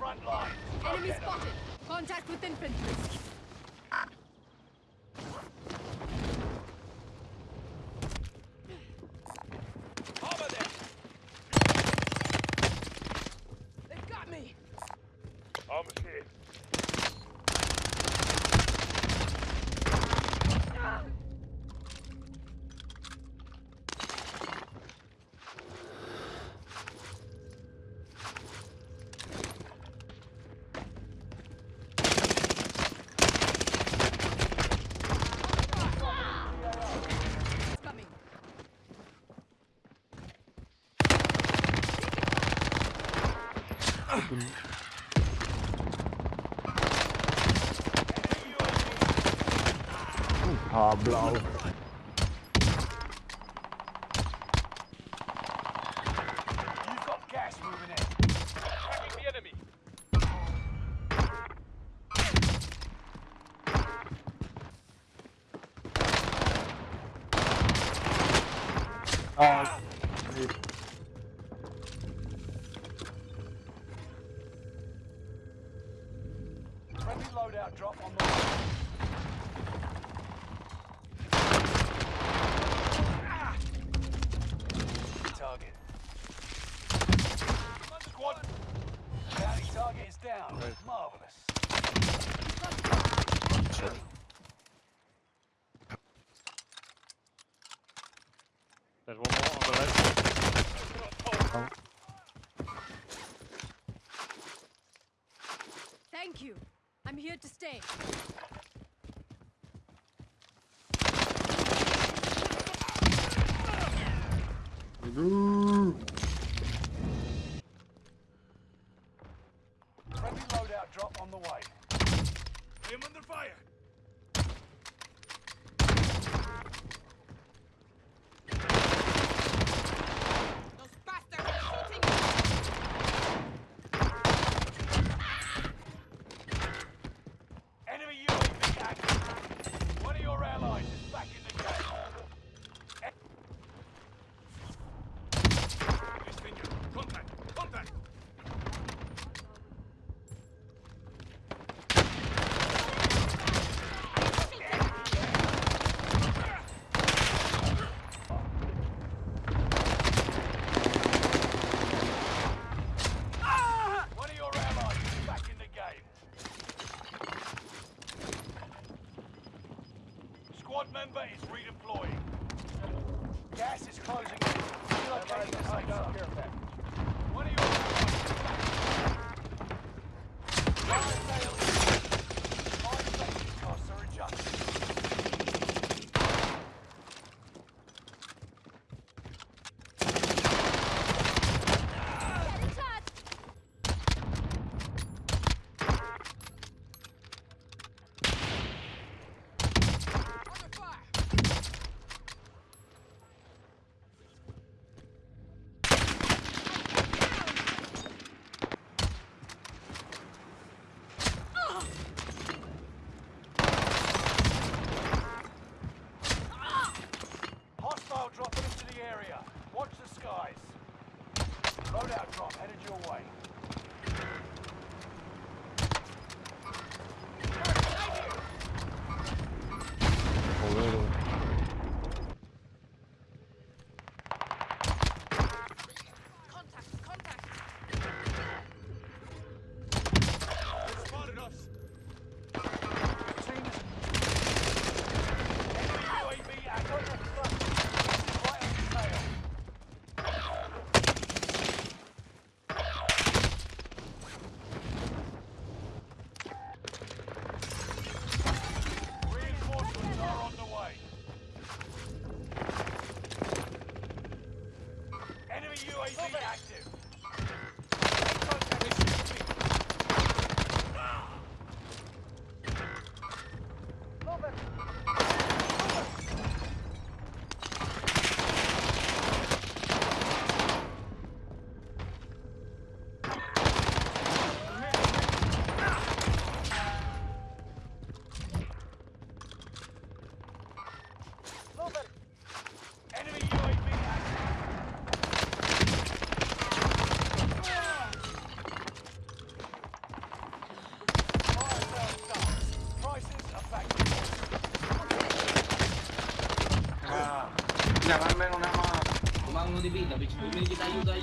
front line! Enemy spotted! Contact with infantry! oh blow You've got gas moving in. Attacking the enemy. Oh, drop on the to stay. Ready loadout drop on the way. Him under fire! area. Watch the skies. Loadout drop headed your way. Lavarme en una mano. Comando divino, bicho. Tú me quitas ayuda y